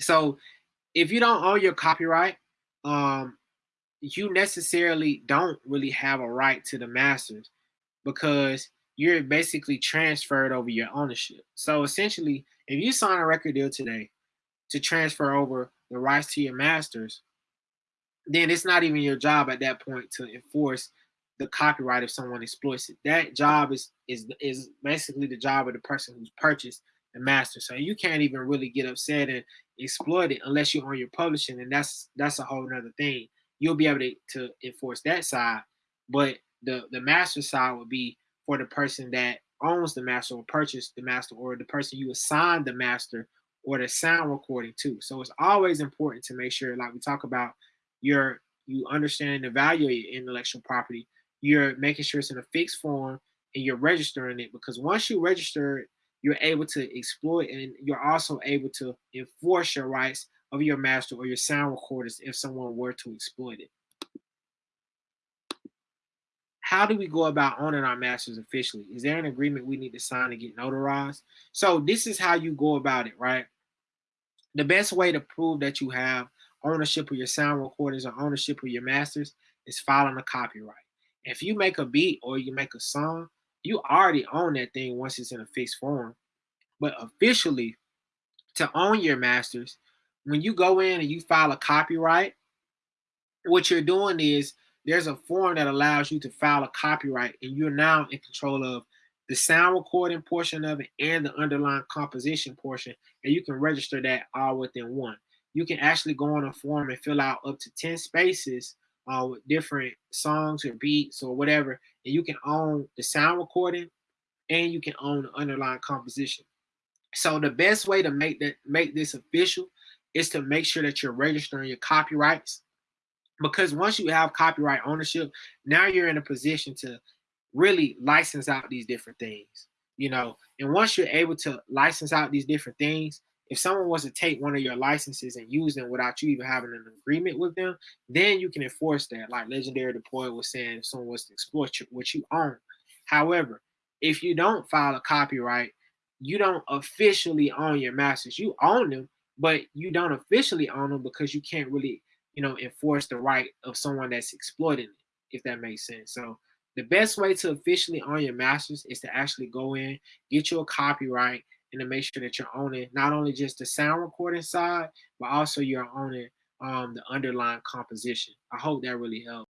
So if you don't own your copyright, um, you necessarily don't really have a right to the masters because you're basically transferred over your ownership. So essentially, if you sign a record deal today to transfer over the rights to your masters, then it's not even your job at that point to enforce the copyright if someone exploits it. That job is is is basically the job of the person who's purchased the master. So you can't even really get upset and exploit it unless you own your publishing, and that's that's a whole nother thing. You'll be able to, to enforce that side, but the the master side would be for the person that owns the master or purchased the master or the person you assign the master or the sound recording to. So it's always important to make sure, like we talk about, your you understand the value of your intellectual property you're making sure it's in a fixed form and you're registering it because once you register you're able to exploit and you're also able to enforce your rights of your master or your sound recorders if someone were to exploit it. How do we go about owning our masters officially? Is there an agreement we need to sign to get notarized? So this is how you go about it, right? The best way to prove that you have ownership of your sound recordings or ownership of your masters is filing a copyright. If you make a beat or you make a song, you already own that thing once it's in a fixed form. But officially, to own your masters, when you go in and you file a copyright, what you're doing is there's a form that allows you to file a copyright, and you're now in control of the sound recording portion of it and the underlying composition portion, and you can register that all within one. You can actually go on a form and fill out up to 10 spaces uh, with different songs or beats or whatever, and you can own the sound recording and you can own the underlying composition. So the best way to make that make this official is to make sure that you're registering your copyrights. Because once you have copyright ownership, now you're in a position to really license out these different things. You know, and once you're able to license out these different things, if someone was to take one of your licenses and use them without you even having an agreement with them, then you can enforce that. Like Legendary Deploy was saying, if someone was to exploit what you own. However, if you don't file a copyright, you don't officially own your masters. You own them, but you don't officially own them because you can't really, you know, enforce the right of someone that's exploiting it, if that makes sense. So the best way to officially own your masters is to actually go in, get you a copyright, and to make sure that you're owning not only just the sound recording side, but also you're owning um, the underlying composition. I hope that really helps.